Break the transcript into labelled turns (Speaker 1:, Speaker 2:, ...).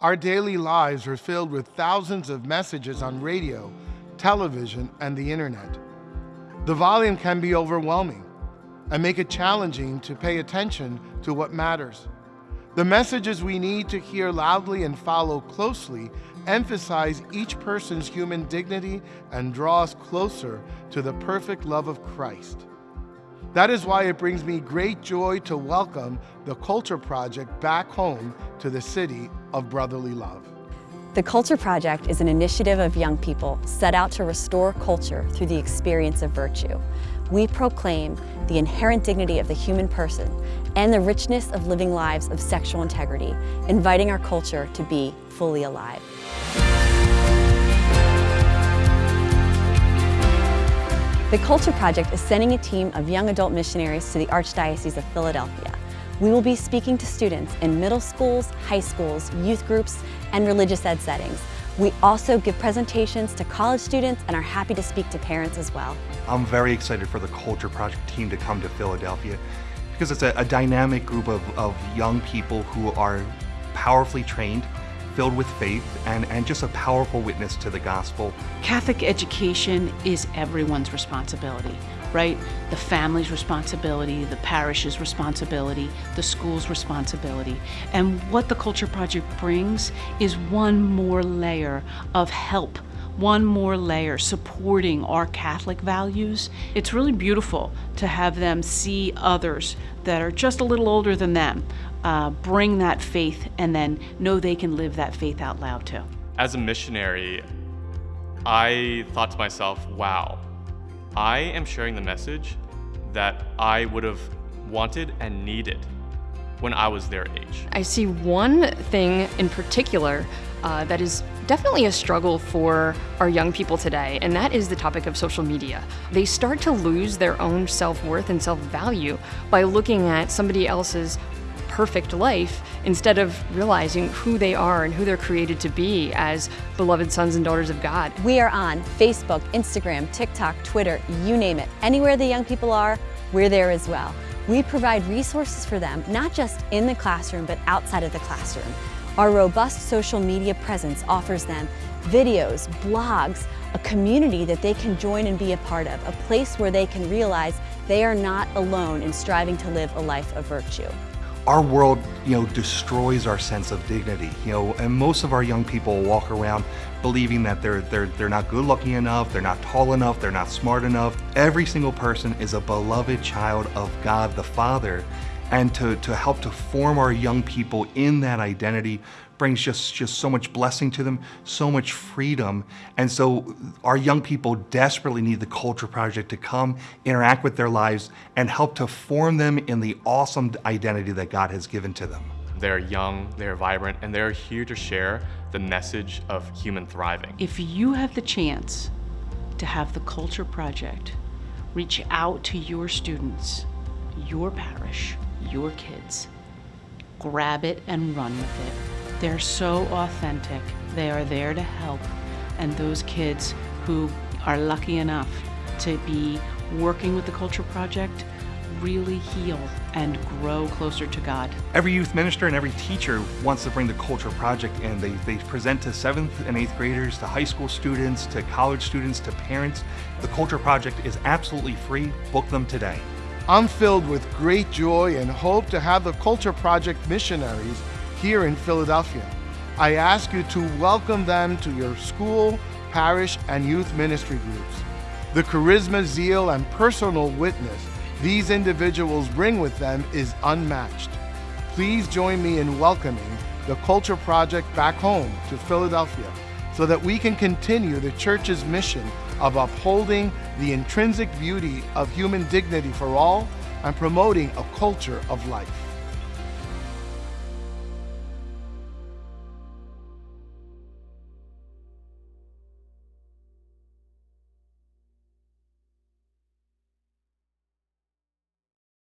Speaker 1: Our daily lives are filled with thousands of messages on radio, television, and the internet. The volume can be overwhelming and make it challenging to pay attention to what matters. The messages we need to hear loudly and follow closely emphasize each person's human dignity and draw us closer to the perfect love of Christ. That is why it brings me great joy to welcome the Culture Project back home to the city of brotherly love.
Speaker 2: The Culture Project is an initiative of young people set out to restore culture through the experience of virtue. We proclaim the inherent dignity of the human person and the richness of living lives of sexual integrity, inviting our culture to be fully alive. The Culture Project is sending a team of young adult missionaries to the Archdiocese of Philadelphia. We will be speaking to students in middle schools, high schools, youth groups, and religious ed settings. We also give presentations to college students and are happy to speak to parents as well.
Speaker 3: I'm very excited for the Culture Project team to come to Philadelphia because it's a, a dynamic group of, of young people who are powerfully trained filled with faith and, and just a powerful witness to the gospel.
Speaker 4: Catholic education is everyone's responsibility, right? The family's responsibility, the parish's responsibility, the school's responsibility. And what the Culture Project brings is one more layer of help one more layer supporting our Catholic values. It's really beautiful to have them see others that are just a little older than them uh, bring that faith and then know they can live that faith out loud too.
Speaker 5: As a missionary, I thought to myself, wow, I am sharing the message that I would have wanted and needed when I was their age.
Speaker 6: I see one thing in particular uh, that is definitely a struggle for our young people today, and that is the topic of social media. They start to lose their own self worth and self value by looking at somebody else's perfect life instead of realizing who they are and who they're created to be as beloved sons and daughters of God.
Speaker 2: We are on Facebook, Instagram, TikTok, Twitter, you name it. Anywhere the young people are, we're there as well. We provide resources for them, not just in the classroom, but outside of the classroom. Our robust social media presence offers them videos, blogs, a community that they can join and be a part of, a place where they can realize they are not alone in striving to live a life of virtue
Speaker 3: our world, you know, destroys our sense of dignity, you know, and most of our young people walk around believing that they're, they're, they're not good looking enough, they're not tall enough, they're not smart enough. Every single person is a beloved child of God the Father, and to, to help to form our young people in that identity brings just, just so much blessing to them, so much freedom. And so our young people desperately need the Culture Project to come, interact with their lives, and help to form them in the awesome identity that God has given to them.
Speaker 5: They're young, they're vibrant, and they're here to share the message of human thriving.
Speaker 4: If you have the chance to have the Culture Project reach out to your students, your parish, your kids, grab it and run with it. They're so authentic. They are there to help. And those kids who are lucky enough to be working with the Culture Project really heal and grow closer to God.
Speaker 3: Every youth minister and every teacher wants to bring the Culture Project in. They, they present to seventh and eighth graders, to high school students, to college students, to parents. The Culture Project is absolutely free. Book them today.
Speaker 1: I'm filled with great joy and hope to have the Culture Project missionaries here in Philadelphia. I ask you to welcome them to your school, parish, and youth ministry groups. The charisma, zeal, and personal witness these individuals bring with them is unmatched. Please join me in welcoming the Culture Project back home to Philadelphia so that we can continue the church's mission of upholding the intrinsic beauty of human dignity for all and promoting a culture of life.